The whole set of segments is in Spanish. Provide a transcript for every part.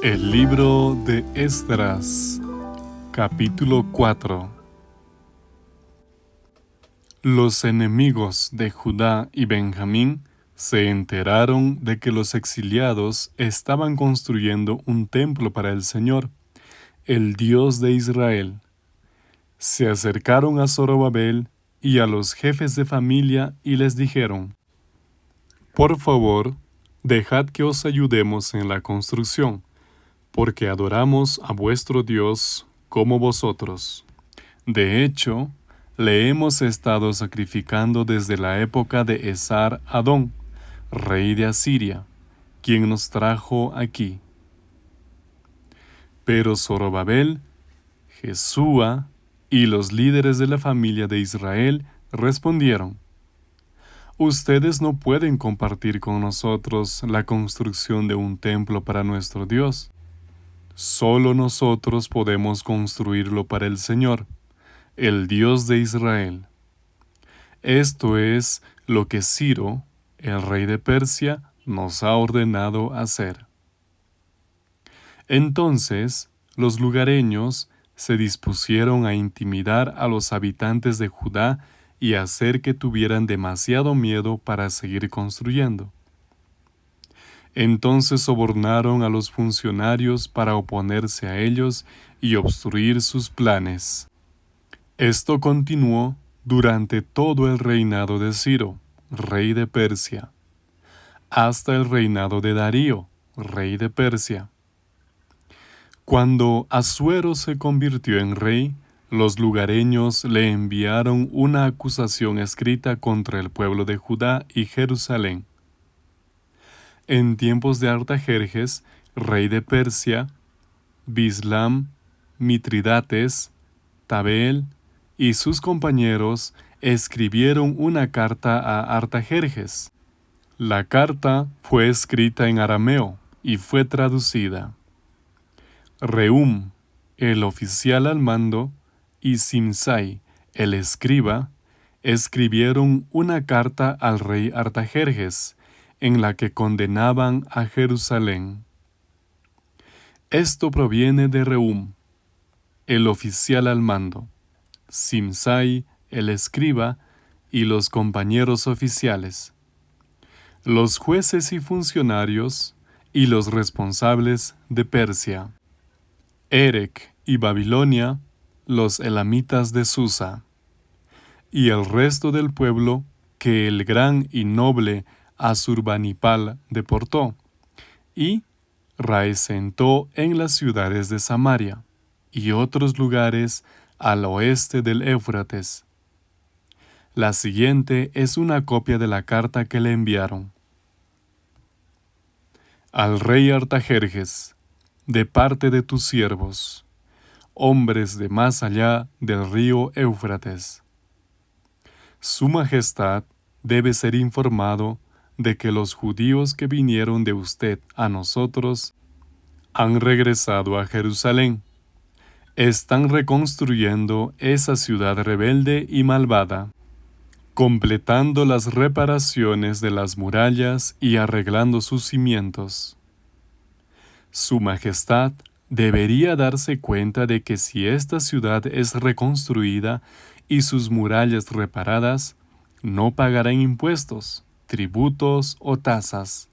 El libro de Esdras, capítulo 4 Los enemigos de Judá y Benjamín se enteraron de que los exiliados estaban construyendo un templo para el Señor, el Dios de Israel. Se acercaron a Zorobabel y a los jefes de familia y les dijeron, Por favor, dejad que os ayudemos en la construcción porque adoramos a vuestro Dios como vosotros. De hecho, le hemos estado sacrificando desde la época de Esar Adón, rey de Asiria, quien nos trajo aquí. Pero Zorobabel, Jesúa y los líderes de la familia de Israel respondieron, Ustedes no pueden compartir con nosotros la construcción de un templo para nuestro Dios Solo nosotros podemos construirlo para el Señor, el Dios de Israel. Esto es lo que Ciro, el rey de Persia, nos ha ordenado hacer. Entonces los lugareños se dispusieron a intimidar a los habitantes de Judá y hacer que tuvieran demasiado miedo para seguir construyendo. Entonces sobornaron a los funcionarios para oponerse a ellos y obstruir sus planes. Esto continuó durante todo el reinado de Ciro, rey de Persia, hasta el reinado de Darío, rey de Persia. Cuando Asuero se convirtió en rey, los lugareños le enviaron una acusación escrita contra el pueblo de Judá y Jerusalén en tiempos de Artajerjes, rey de Persia, Bislam, Mitridates, Tabel y sus compañeros escribieron una carta a Artajerjes. La carta fue escrita en arameo y fue traducida. Reum, el oficial al mando, y Simsai, el escriba, escribieron una carta al rey Artajerjes, en la que condenaban a Jerusalén. Esto proviene de Reum, el oficial al mando, Simsai, el escriba, y los compañeros oficiales, los jueces y funcionarios, y los responsables de Persia, Erec y Babilonia, los elamitas de Susa, y el resto del pueblo que el gran y noble Asurbanipal deportó, y raesentó en las ciudades de Samaria y otros lugares al oeste del Éufrates. La siguiente es una copia de la carta que le enviaron. Al rey Artajerjes, de parte de tus siervos, hombres de más allá del río Éufrates. Su Majestad debe ser informado de que los judíos que vinieron de usted a nosotros han regresado a Jerusalén. Están reconstruyendo esa ciudad rebelde y malvada, completando las reparaciones de las murallas y arreglando sus cimientos. Su Majestad debería darse cuenta de que si esta ciudad es reconstruida y sus murallas reparadas, no pagarán impuestos tributos o tasas,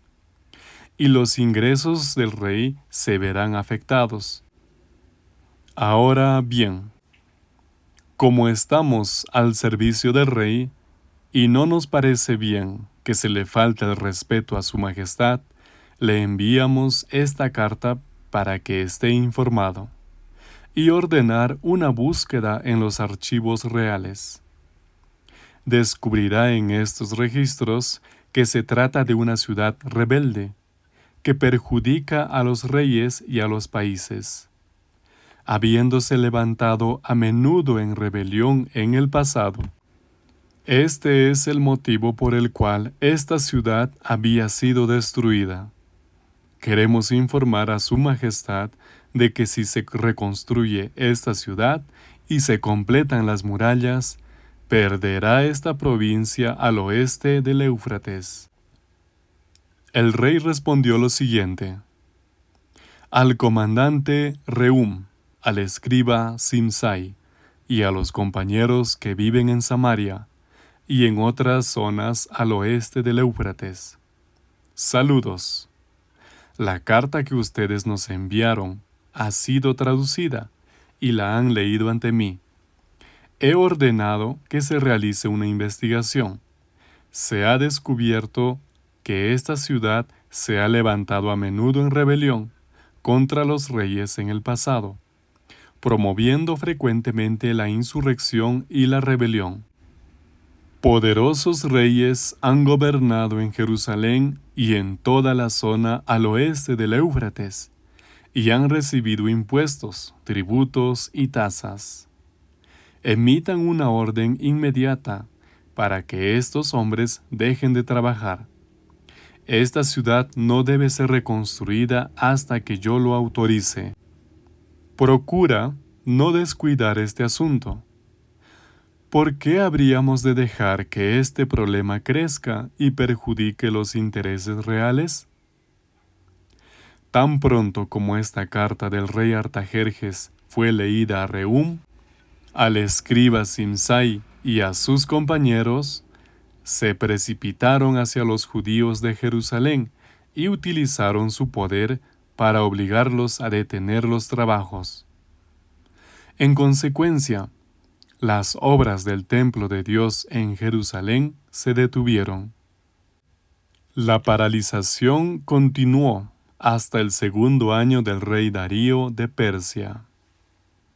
y los ingresos del rey se verán afectados. Ahora bien, como estamos al servicio del rey, y no nos parece bien que se le falte el respeto a su majestad, le enviamos esta carta para que esté informado y ordenar una búsqueda en los archivos reales descubrirá en estos registros que se trata de una ciudad rebelde, que perjudica a los reyes y a los países. Habiéndose levantado a menudo en rebelión en el pasado. Este es el motivo por el cual esta ciudad había sido destruida. Queremos informar a Su Majestad de que si se reconstruye esta ciudad y se completan las murallas, perderá esta provincia al oeste del Éufrates. El rey respondió lo siguiente. al comandante Reum, al escriba Simsai, y a los compañeros que viven en Samaria y en otras zonas al oeste del Éufrates. Saludos. La carta que ustedes nos enviaron ha sido traducida y la han leído ante mí. He ordenado que se realice una investigación. Se ha descubierto que esta ciudad se ha levantado a menudo en rebelión contra los reyes en el pasado, promoviendo frecuentemente la insurrección y la rebelión. Poderosos reyes han gobernado en Jerusalén y en toda la zona al oeste del Éufrates, y han recibido impuestos, tributos y tasas. Emitan una orden inmediata para que estos hombres dejen de trabajar. Esta ciudad no debe ser reconstruida hasta que yo lo autorice. Procura no descuidar este asunto ¿Por qué habríamos de dejar que este problema crezca y perjudique los intereses reales? Tan pronto como esta carta del rey Artajerjes fue leída a Reum, al escriba Simsai y a sus compañeros, se precipitaron hacia los judíos de Jerusalén y utilizaron su poder para obligarlos a detener los trabajos. En consecuencia, las obras del templo de Dios en Jerusalén se detuvieron. La paralización continuó hasta el segundo año del rey Darío de Persia.